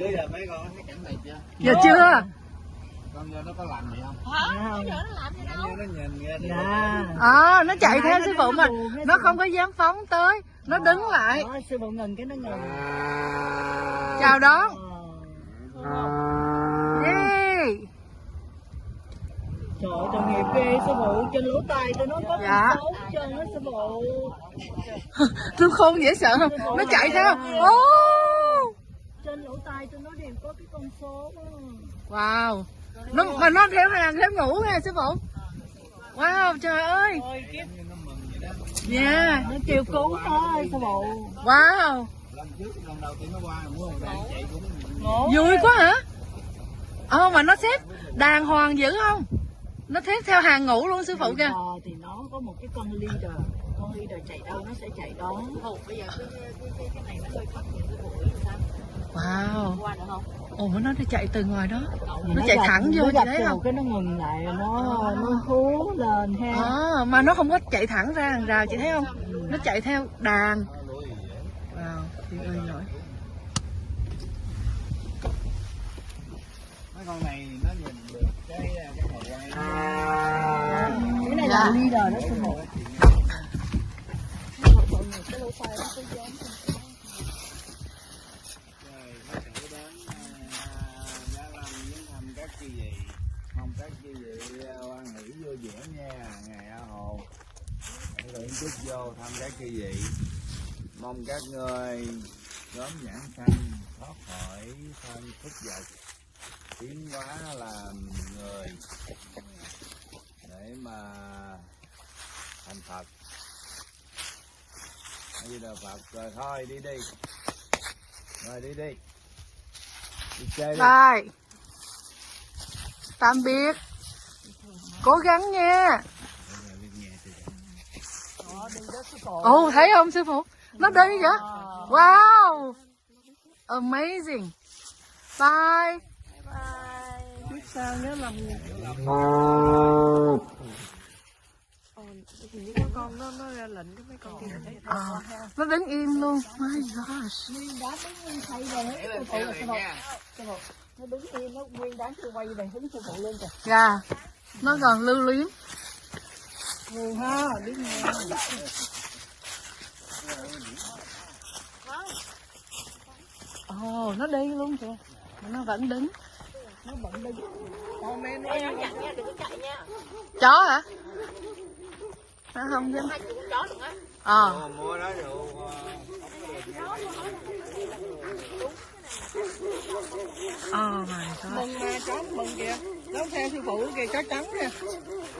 Bây giờ mấy con thấy cảnh này chưa? Giờ chưa? Con giờ nó có làm gì không? hả giờ nó làm gì đâu Nó nhìn ra thì Dạ. Ờ, À, nó chạy theo Nó sư nó phụ hết nó không có dám phóng tới, nó đứng lại. Đó, sư phụ ngừng cái nó ngừng Chào đón. Ờ. Yeah. Trời ơi, tội nghiệp ghê sư phụ trên lỗ tai tôi nó có Dạ. hết trơn á sư phụ Thương khôn dễ sợ không? Nó chạy theo. Oh. Trên lỗ tai tôi nó đều có cái con số đó. Wow. Nó mà nó theo hàng theo ngủ nè sư phụ. Wow, trời ơi. Đó. Yeah. nó kêu cứu ơi sư phụ Wow. Lần trước lần đầu tiên nó qua mua một đàn chạy cũng ngộ Vui quá hả? Ờ mà nó xếp đàng hoàng dữ không? Nó xếp theo hàng ngủ luôn sư phụ kìa. Thì nó có một cái con leader con leader chạy đâu nó sẽ chạy đó bây giờ cái, cái, cái, cái này nó hơi khắc nghiệt sư phụ biết sao Wow. qua được không Ồ nó đi chạy từ ngoài đó. Thì Nó chạy gặp- thẳng vô nó chị thấy không? cái nó ngừng lại nó nó hú lên ha À, mà nó không có chạy thẳng ra hàng rào chị thấy không? Nó chạy theo đàn. Wow, thì ơi giỏi. mấy con này nó nhìn được cái cái hồi quay cái này Dạ. là leader đó sư phụ rồi các chư vị. Mong các chư vị quan hỷ vui vẻ nha, ngày A Hồ. Lượng chút vô, thăm các chư vị. Mong các người sớm nhãn sanh thoát khỏi thân phúc vật tiến hóa làm người. Để mà thành Phật. Như là Phật. Rồi thôi, đi đi. Rồi đi đi. Đi chơi đi. Bye. Tạm biệt. Cố gắng nha. Ồ, thấy không sư phụ? Nó đi vậy? Wow. Amazing. Bye. Biết sao nhớ lòng con nó nó ra lệnh cái mấy con kia à, nó đứng im luôn my gosh nó rồi đứng yên nó nguyên đám tôi quay về hướng sư phụ lên kìa. Dạ nó còn lưu luyến. Ngu ha biết nghe ồ nó đi luôn kìa. Nó vẫn đứng. Nó bận đi. Con nó nha đừng có chạy nha. Chó hả? Nó không dám hai con chó đừng á. Ờ. Mua đó rượu oh my god. Mừng nè, chó mừng kìa nó theo sư phụ kìa chó trắng kìa.